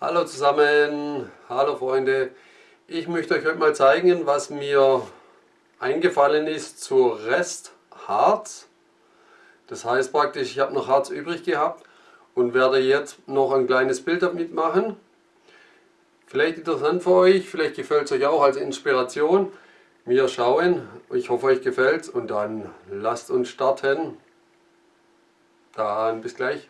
Hallo zusammen, hallo Freunde. Ich möchte euch heute mal zeigen, was mir eingefallen ist zu Restharz. Das heißt praktisch, ich habe noch Harz übrig gehabt und werde jetzt noch ein kleines Bild damit machen. Vielleicht interessant für euch, vielleicht gefällt es euch auch als Inspiration. Wir schauen, ich hoffe euch gefällt und dann lasst uns starten. Dann bis gleich.